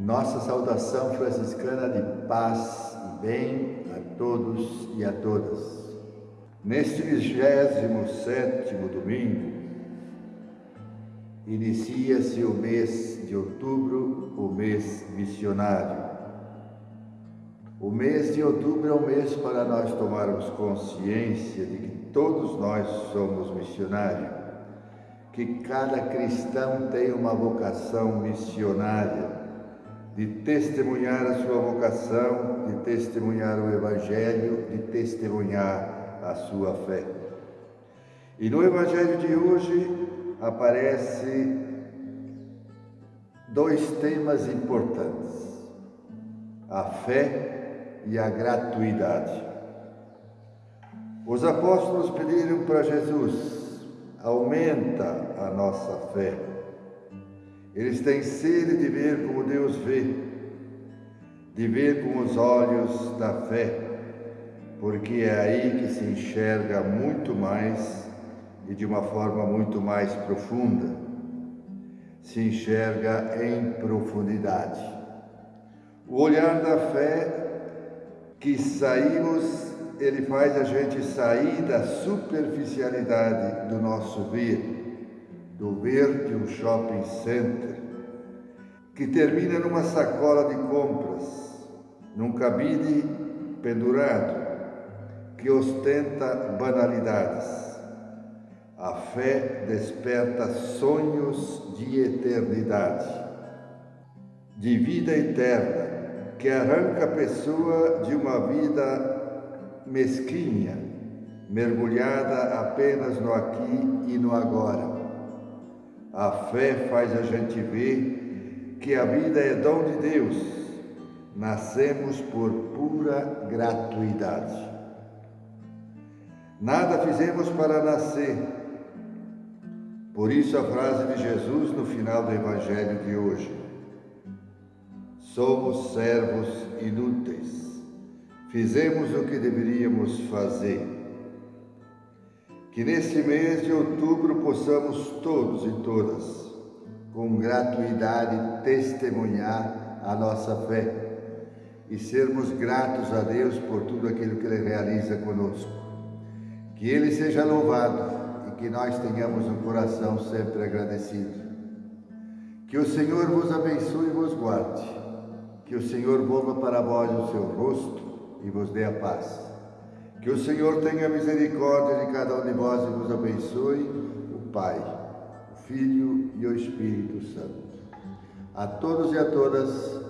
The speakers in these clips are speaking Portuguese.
Nossa saudação franciscana de paz e bem a todos e a todas. Neste 27 domingo, inicia-se o mês de outubro, o mês missionário. O mês de outubro é um mês para nós tomarmos consciência de que todos nós somos missionários, que cada cristão tem uma vocação missionária de testemunhar a sua vocação, de testemunhar o Evangelho, de testemunhar a sua fé. E no Evangelho de hoje aparece dois temas importantes: a fé e a gratuidade. Os apóstolos pediram para Jesus: aumenta a nossa fé. Eles têm sede de ver como de ver com os olhos da fé, porque é aí que se enxerga muito mais e de uma forma muito mais profunda. Se enxerga em profundidade. O olhar da fé que saímos, ele faz a gente sair da superficialidade do nosso ver do verde um shopping center, que termina numa sacola de compras, num cabide pendurado, que ostenta banalidades. A fé desperta sonhos de eternidade, de vida eterna, que arranca a pessoa de uma vida mesquinha, mergulhada apenas no aqui e no agora a fé faz a gente ver que a vida é dom de Deus. Nascemos por pura gratuidade. Nada fizemos para nascer. Por isso a frase de Jesus no final do Evangelho de hoje. Somos servos inúteis. Fizemos o que deveríamos fazer que neste mês de outubro possamos todos e todas, com gratuidade, testemunhar a nossa fé e sermos gratos a Deus por tudo aquilo que Ele realiza conosco. Que Ele seja louvado e que nós tenhamos um coração sempre agradecido. Que o Senhor vos abençoe e vos guarde. Que o Senhor volva para vós o seu rosto e vos dê a paz. Que o Senhor tenha misericórdia de cada um de vós e vos abençoe, o Pai, o Filho e o Espírito Santo. A todos e a todas,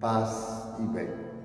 paz e bem.